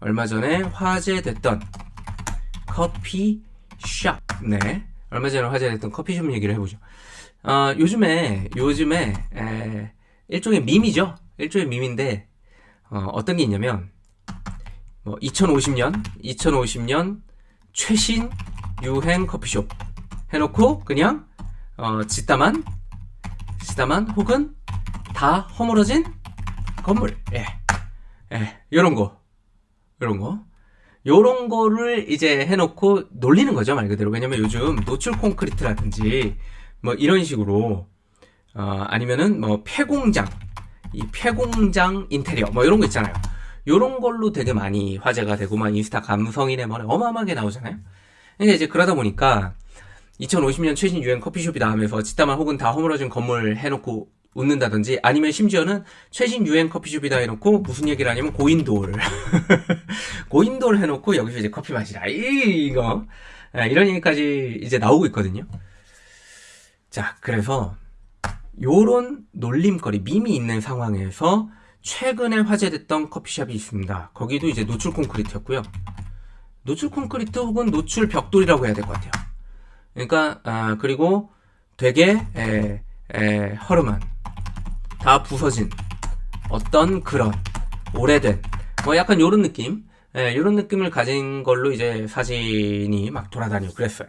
얼마 전에 화제됐던 커피숍. 네. 얼마 전에 화제됐던 커피숍 얘기를 해보죠. 어, 요즘에, 요즘에, 에, 일종의 밈이죠. 일종의 밈인데, 어, 떤게 있냐면, 뭐, 2050년, 2050년 최신 유행 커피숍 해놓고, 그냥, 어, 짓다만, 짓다만, 혹은 다 허물어진 건물. 예. 예. 요런 거. 요런 거. 요런 거를 이제 해놓고 놀리는 거죠, 말 그대로. 왜냐면 요즘 노출 콘크리트라든지, 뭐 이런 식으로, 어, 아니면은 뭐 폐공장, 이 폐공장 인테리어, 뭐 이런 거 있잖아요. 요런 걸로 되게 많이 화제가 되고, 막 인스타 감성이네, 뭐 어마어마하게 나오잖아요. 근데 이제 그러다 보니까, 2050년 최신 유행 커피숍이다 하면서 짓다만 혹은 다 허물어진 건물 해놓고 웃는다든지 아니면 심지어는 최신 유행 커피숍이다 해놓고 무슨 얘기를 하냐면 고인돌 고인돌 해놓고 여기서 이제 커피 마시라. 이, 이거. 예, 이런 얘기까지 이제 나오고 있거든요. 자 그래서 요런 놀림거리 밈이 있는 상황에서 최근에 화제됐던 커피숍이 있습니다. 거기도 이제 노출 콘크리트였고요. 노출 콘크리트 혹은 노출 벽돌이라고 해야 될 것 같아요. 그러니까 아, 그리고 되게 에, 에, 허름한 다 부서진 어떤 그런 오래된 뭐 약간 요런 느낌? 예, 요런 느낌을 가진 걸로 이제 사진이 막 돌아다니고 그랬어요.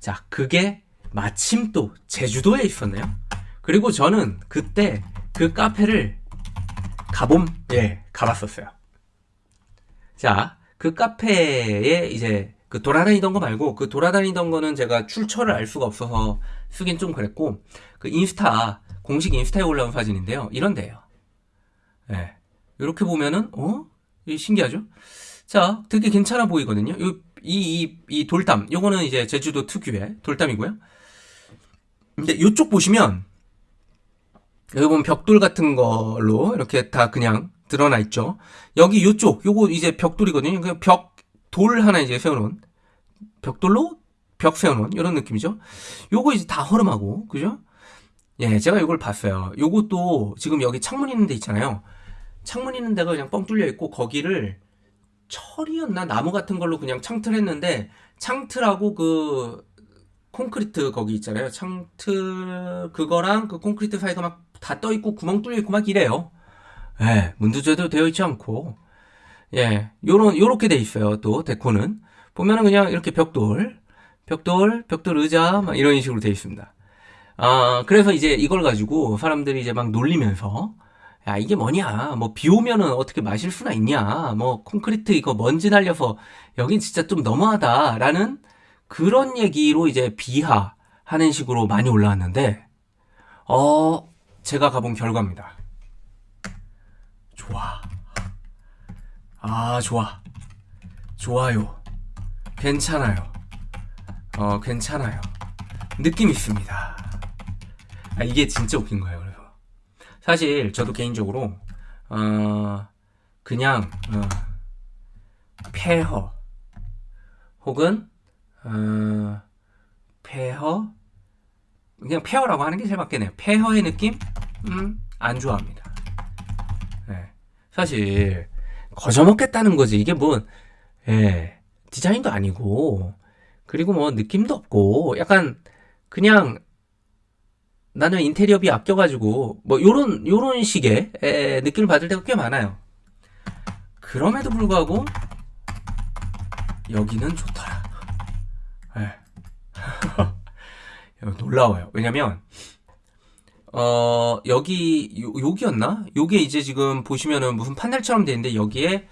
자 그게 마침 또 제주도에 있었네요. 그리고 저는 그때 그 카페를 가봄 예 가봤었어요. 자 그 카페에 이제 그 돌아다니던 거 말고 그 돌아다니던 거는 제가 출처를 알 수가 없어서 쓰긴 좀 그랬고 그 인스타 공식 인스타에 올라온 사진인데요. 이런데요. 예. 네. 이렇게 보면은, 어? 신기하죠? 자, 되게 괜찮아 보이거든요. 이, 이, 이 돌담. 요거는 이제 제주도 특유의 돌담이고요. 근데 이쪽 보시면, 여기 보면 벽돌 같은 걸로 이렇게 다 그냥 드러나 있죠. 여기 이쪽, 요거 이제 벽돌이거든요. 그 벽, 돌 하나 이제 세워놓은, 벽돌로 벽 세워놓은 이런 느낌이죠. 요거 이제 다 허름하고, 그죠? 예, 제가 이걸 봤어요. 요것도 지금 여기 창문 있는 데 있잖아요. 창문 있는 데가 그냥 뻥 뚫려 있고 거기를 철이었나 나무 같은 걸로 그냥 창틀 했는데 창틀하고 그 콘크리트 거기 있잖아요. 창틀 그거랑 그 콘크리트 사이가 막 다 떠 있고 구멍 뚫려 있고 막 이래요. 예, 문도 제대로 되어 있지 않고 예, 요런 요렇게 돼 있어요. 또 데코는 보면은 그냥 이렇게 벽돌, 벽돌, 벽돌 의자 막 이런 식으로 되어 있습니다. 아, 그래서 이제 이걸 가지고 사람들이 이제 막 놀리면서 야, 이게 뭐냐. 뭐, 비 오면은 어떻게 마실 수나 있냐. 뭐, 콘크리트 이거 먼지 날려서 여긴 진짜 좀 너무하다. 라는 그런 얘기로 이제 비하하는 식으로 많이 올라왔는데, 어, 제가 가본 결과입니다. 좋아. 아, 좋아. 좋아요. 괜찮아요. 어, 괜찮아요. 느낌 있습니다. 아, 이게 진짜 웃긴 거예요. 그래서 사실 저도 개인적으로 어, 그냥 어, 폐허 혹은 어, 폐허 그냥 폐허라고 하는 게 제일 맞겠네요. 폐허의 느낌? 음, 안 좋아합니다. 네. 사실 거저먹겠다는 거지. 이게 뭐 예, 디자인도 아니고 그리고 뭐 느낌도 없고 약간 그냥 나는 인테리어비 아껴가지고 뭐 요런 요런 식의 에, 느낌을 받을 때가 꽤 많아요. 그럼에도 불구하고 여기는 좋더라. 예. 놀라워요. 왜냐면 어 여기 요, 여기였나? 요게 이제 지금 보시면은 무슨 판넬처럼 돼 있는데 여기에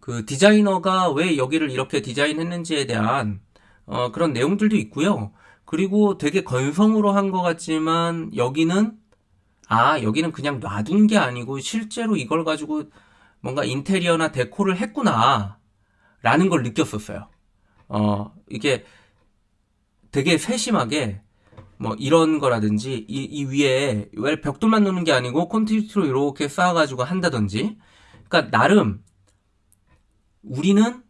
그 디자이너가 왜 여기를 이렇게 디자인했는지에 대한 어, 그런 내용들도 있고요. 그리고 되게 건성으로 한 것 같지만 여기는 아 여기는 그냥 놔둔 게 아니고 실제로 이걸 가지고 뭔가 인테리어나 데코를 했구나 라는 걸 느꼈었어요. 어 이게 되게 세심하게 뭐 이런 거라든지 이, 이 위에 왜 벽돌만 놓는 게 아니고 콘크리트로 이렇게 쌓아가지고 한다든지. 그러니까 나름 우리는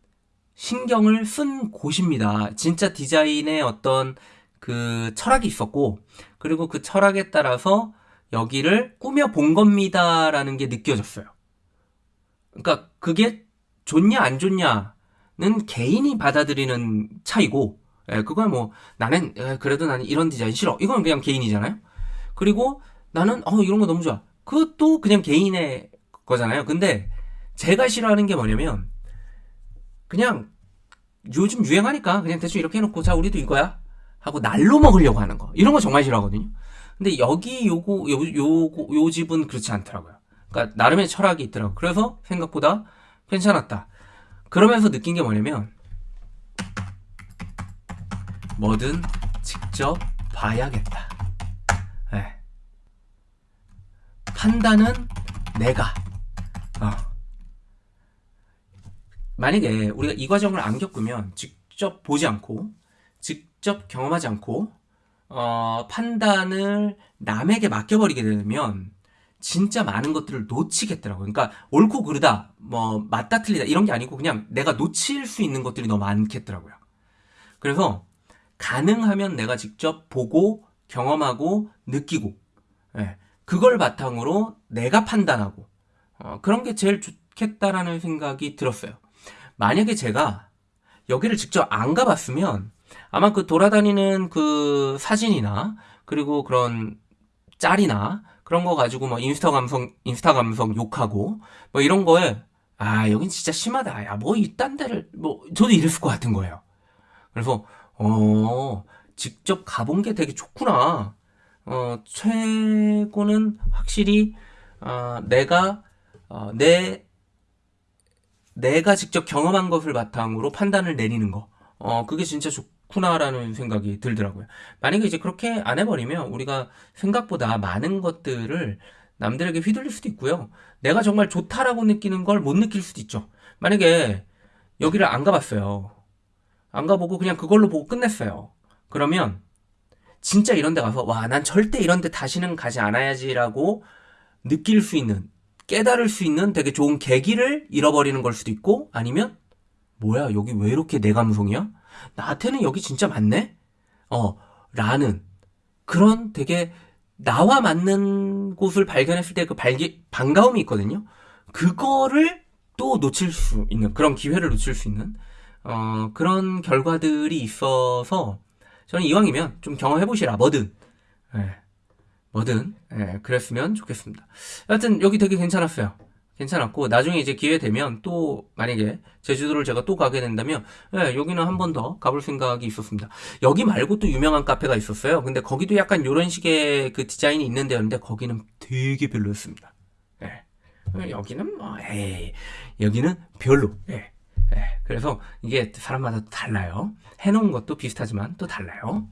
신경을 쓴 곳입니다. 진짜 디자인의 어떤 그 철학이 있었고 그리고 그 철학에 따라서 여기를 꾸며 본 겁니다라는 게 느껴졌어요. 그러니까 그게 좋냐 안 좋냐는 개인이 받아들이는 차이고 예, 그건 뭐 나는 예, 그래도 나는 이런 디자인 싫어. 이건 그냥 개인이잖아요. 그리고 나는 어 이런 거 너무 좋아. 그것도 그냥 개인의 거잖아요. 근데 제가 싫어하는 게 뭐냐면 그냥 요즘 유행하니까 그냥 대충 이렇게 해놓고 자 우리도 이거야 하고 날로 먹으려고 하는 거. 이런 거 정말 싫어하거든요. 근데 여기 요거 요 요거 요 집은 그렇지 않더라고요. 그러니까 나름의 철학이 있더라고 그래서 생각보다 괜찮았다. 그러면서 느낀 게 뭐냐면 뭐든 직접 봐야겠다. 예. 판단은 내가. 어. 만약에 우리가 이 과정을 안 겪으면 직접 보지 않고 직접 경험하지 않고 어, 판단을 남에게 맡겨버리게 되면 진짜 많은 것들을 놓치겠더라고요. 그러니까 옳고 그르다, 뭐 맞다 틀리다 이런 게 아니고 그냥 내가 놓칠 수 있는 것들이 너무 많겠더라고요. 그래서 가능하면 내가 직접 보고 경험하고 느끼고 예, 그걸 바탕으로 내가 판단하고 어, 그런 게 제일 좋겠다라는 생각이 들었어요. 만약에 제가 여기를 직접 안 가봤으면 아마 그 돌아다니는 그 사진이나 그리고 그런 짤이나 그런 거 가지고 뭐 인스타 감성 인스타 감성 욕하고 뭐 이런 거에 아 여긴 진짜 심하다. 야 뭐 이딴 데를 뭐 저도 이랬을 것 같은 거예요. 그래서 어 직접 가본 게 되게 좋구나. 어 최고는 확실히 어, 내가 어, 내 내가 직접 경험한 것을 바탕으로 판단을 내리는 거. 어, 그게 진짜 좋 구나라는 생각이 들더라고요. 만약에 이제 그렇게 안 해버리면 우리가 생각보다 많은 것들을 남들에게 휘둘릴 수도 있고요. 내가 정말 좋다라고 느끼는 걸 못 느낄 수도 있죠. 만약에 여기를 안 가봤어요. 안 가보고 그냥 그걸로 보고 끝냈어요. 그러면 진짜 이런 데 가서 와, 난 절대 이런 데 다시는 가지 않아야지라고 느낄 수 있는, 깨달을 수 있는 되게 좋은 계기를 잃어버리는 걸 수도 있고 아니면 뭐야, 여기 왜 이렇게 내 감성이야? 나한테는 여기 진짜 맞네? 어, 라는 그런 되게 나와 맞는 곳을 발견했을 때 그 발기, 반가움이 있거든요. 그거를 또 놓칠 수 있는, 그런 기회를 놓칠 수 있는, 어, 그런 결과들이 있어서 저는 이왕이면 좀 경험해 보시라, 뭐든. 예, 뭐든, 예, 그랬으면 좋겠습니다. 여하튼 여기 되게 괜찮았어요. 괜찮았고 나중에 이제 기회 되면 또 만약에 제주도를 제가 또 가게 된다면 예, 여기는 한 번 더 가볼 생각이 있었습니다. 여기 말고 또 유명한 카페가 있었어요. 근데 거기도 약간 이런 식의 그 디자인이 있는 데였는데 거기는 되게 별로였습니다. 예. 여기는 뭐 에이 여기는 별로. 예. 예. 그래서 이게 사람마다 또 달라요. 해놓은 것도 비슷하지만 또 달라요.